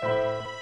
감사합니다.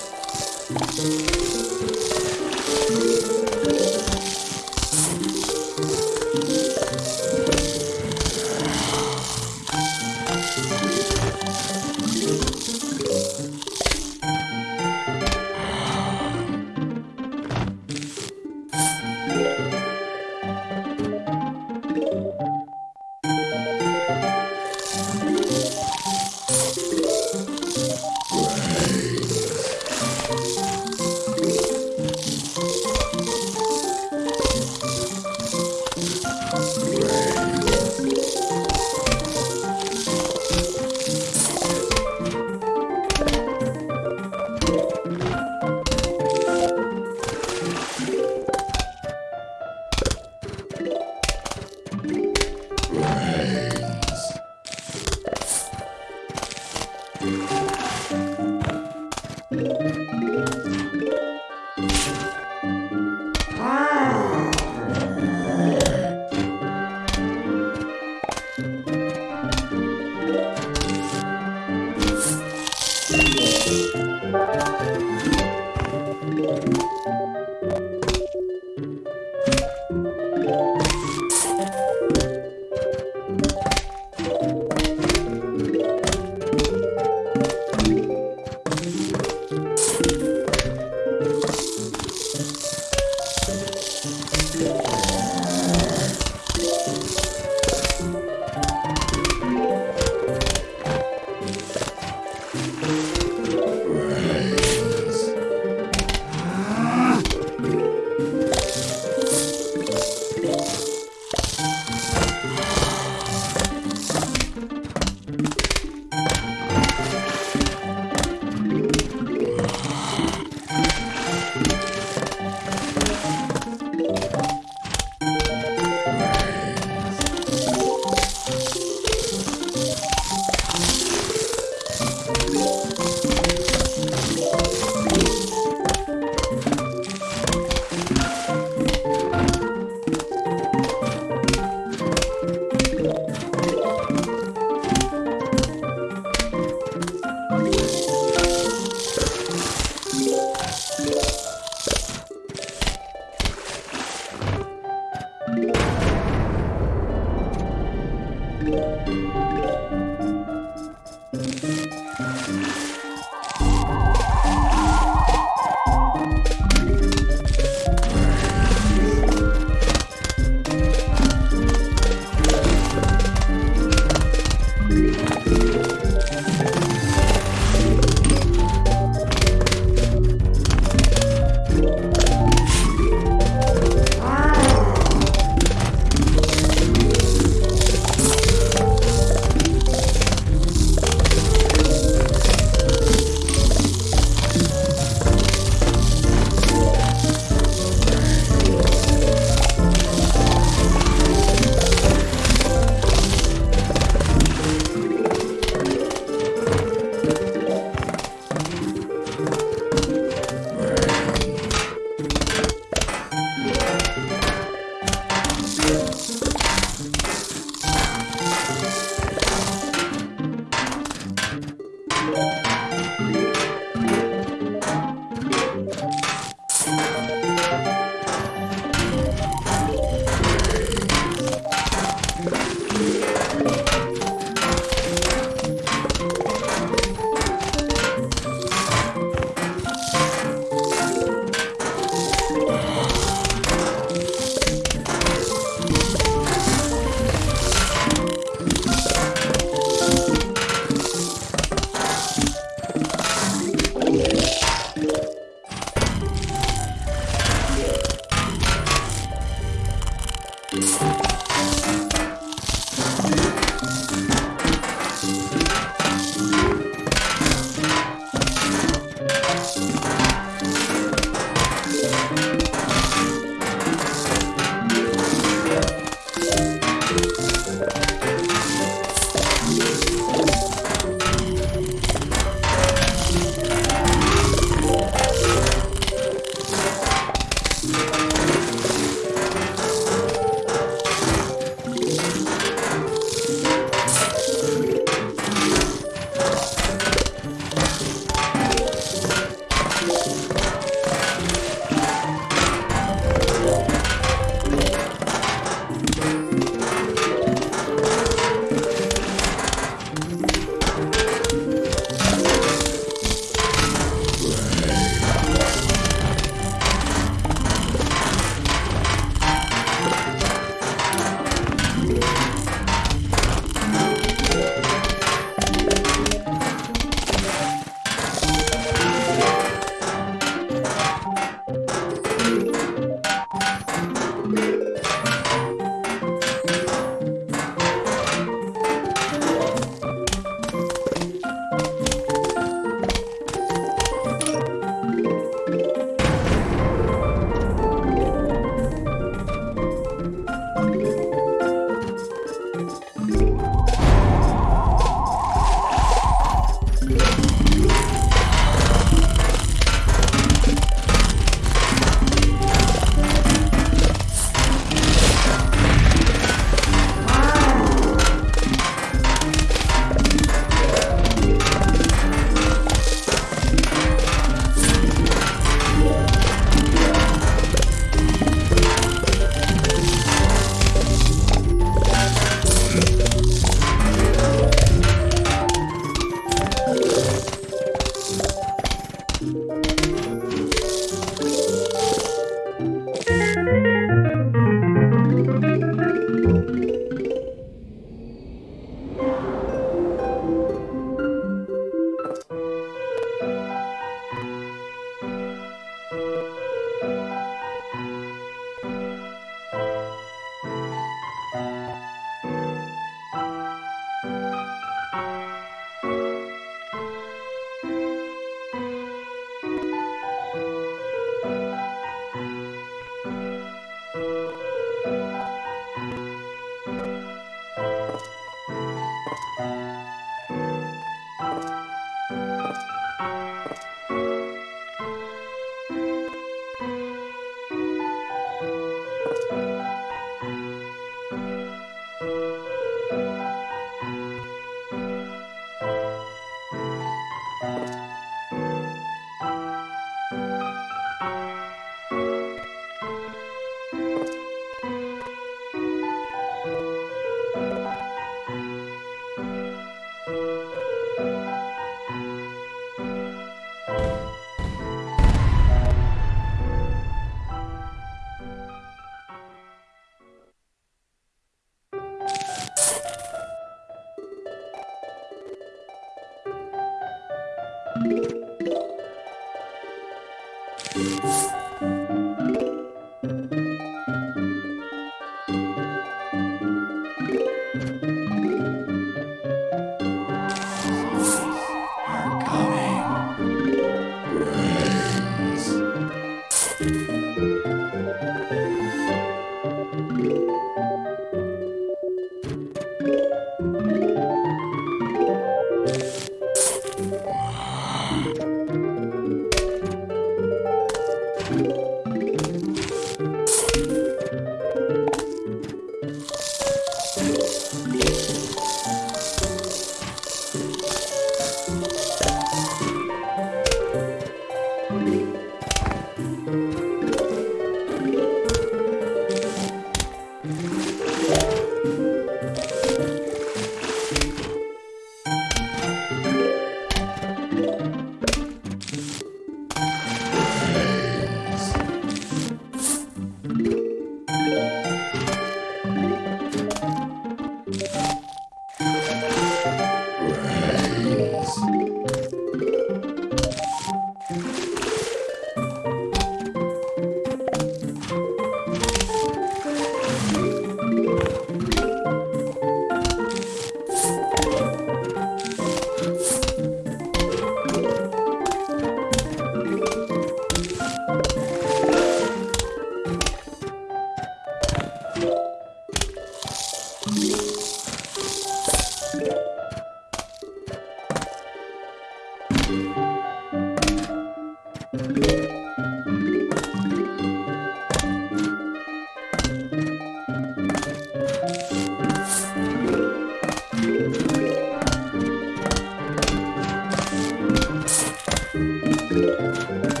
Música